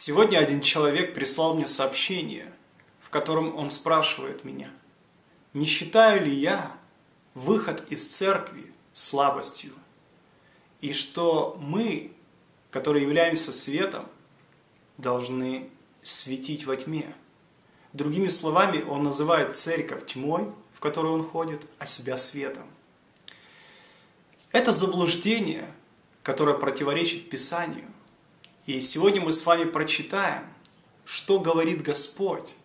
Сегодня один человек прислал мне сообщение, в котором он спрашивает меня, не считаю ли я выход из церкви слабостью, и что мы, которые являемся светом, должны светить во тьме. Другими словами, он называет церковь тьмой, в которую он ходит, а себя светом. Это заблуждение, которое противоречит Писанию. И сегодня мы с вами прочитаем, что говорит Господь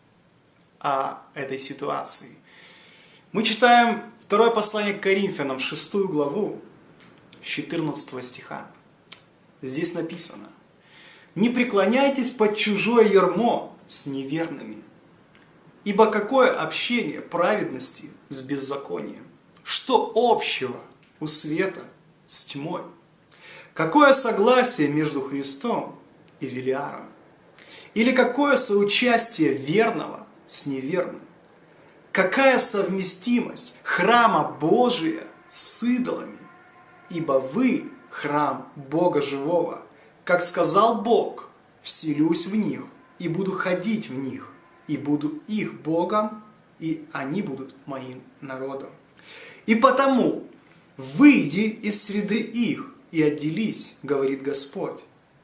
о этой ситуации. Мы читаем второе послание к Коринфянам, шестую главу, 14 стиха. Здесь написано, «Не преклоняйтесь под чужое ермо с неверными, ибо какое общение праведности с беззаконием? Что общего у света с тьмой? Какое согласие между Христом и Велиаром? Или какое соучастие верного с неверным? Какая совместимость храма Божия с идолами? Ибо вы храм Бога живого. Как сказал Бог, вселюсь в них и буду ходить в них, и буду их Богом, и они будут моим народом. И потому выйди из среды их и отделись, говорит Господь,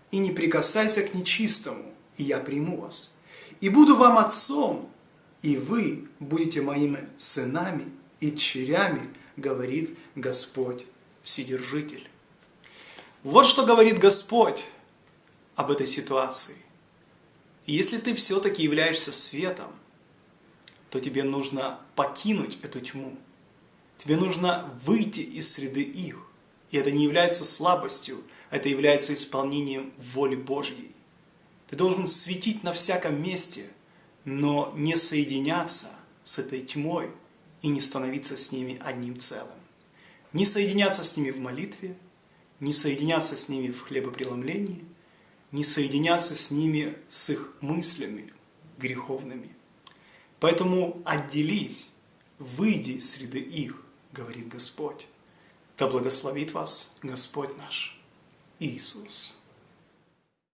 и не прикасайся к нечистому, и я приму вас. И буду вам отцом, и вы будете моими сынами и дочерями, говорит Господь Вседержитель. Вот что говорит Господь об этой ситуации. Если ты все-таки являешься светом, то тебе нужно покинуть эту тьму. Тебе нужно выйти из среды их. И это не является слабостью, это является исполнением воли Божьей. Ты должен светить на всяком месте, но не соединяться с этой тьмой и не становиться с ними одним целым. Не соединяться с ними в молитве, не соединяться с ними в хлебопреломлении, не соединяться с ними с их мыслями греховными. Поэтому отделись, выйди из среды их, говорит Господь. Да благословит вас Господь наш Иисус.